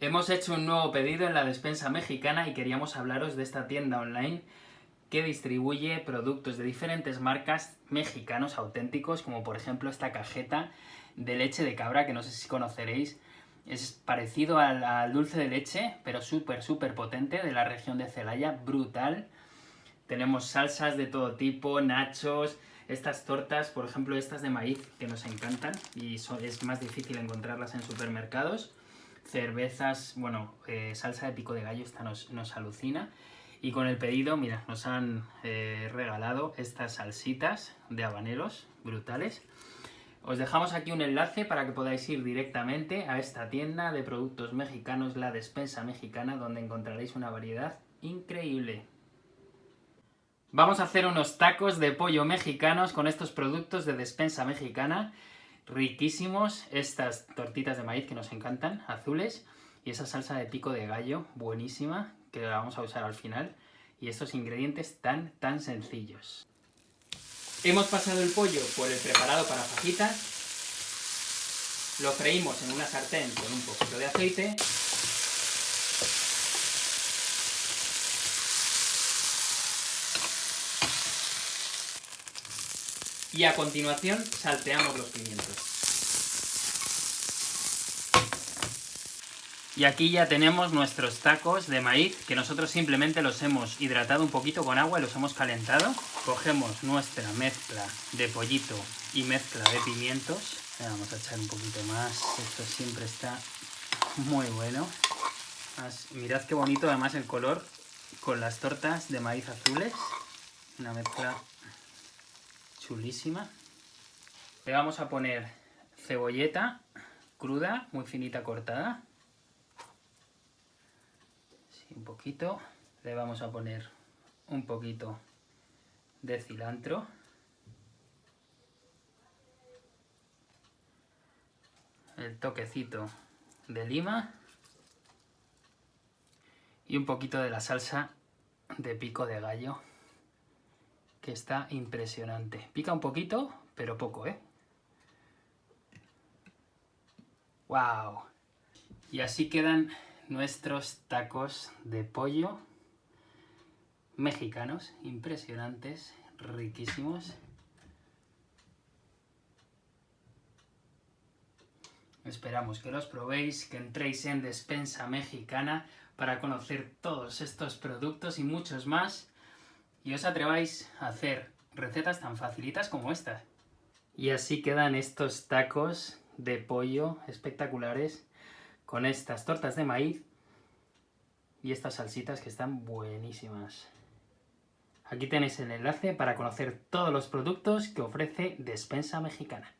Hemos hecho un nuevo pedido en la despensa mexicana y queríamos hablaros de esta tienda online que distribuye productos de diferentes marcas mexicanos auténticos, como por ejemplo esta cajeta de leche de cabra, que no sé si conoceréis, es parecido al, dulce de leche, pero súper, súper potente, de la región de Celaya, brutal. Tenemos salsas de todo tipo, nachos, estas tortas, por ejemplo estas de maíz, que nos encantan, y es más difícil encontrarlas en supermercados cervezas, bueno, eh, salsa de pico de gallo, esta nos, alucina. Y con el pedido, mira, nos han eh, regalado estas salsitas de habaneros brutales. Os dejamos aquí un enlace para que podáis ir directamente a esta tienda de productos mexicanos, la despensa mexicana, donde encontraréis una variedad increíble. Vamos a hacer unos tacos de pollo mexicanos con estos productos de despensa mexicana riquísimos estas tortitas de maíz que nos encantan, azules, y esa salsa de pico de gallo, buenísima, que la vamos a usar al final, y estos ingredientes tan, tan sencillos. Hemos pasado el pollo por el preparado para fajitas, lo freímos en una sartén con un poquito de aceite, y a continuación salteamos los pimientos. Y aquí ya tenemos nuestros tacos de maíz, que nosotros simplemente los hemos hidratado un poquito con agua y los hemos calentado. Cogemos nuestra mezcla de pollito y mezcla de pimientos. Vamos a echar un poquito más, esto siempre está muy bueno. Mirad qué bonito además el color con las tortas de maíz azules. Una mezcla chulísima. Le vamos a poner cebolleta cruda, muy finita cortada. un poquito. Le vamos a poner un poquito de cilantro. El toquecito de lima. Y un poquito de la salsa de pico de gallo está impresionante. Pica un poquito, pero poco, ¿eh? ¡Wow! Y así quedan nuestros tacos de pollo mexicanos, impresionantes, riquísimos. Esperamos que los probéis, que entréis en Despensa Mexicana para conocer todos estos productos y muchos más y os atreváis a hacer recetas tan facilitas como estas. Y así quedan estos tacos de pollo espectaculares con estas tortas de maíz y estas salsitas que están buenísimas. Aquí tenéis el enlace para conocer todos los productos que ofrece Despensa Mexicana.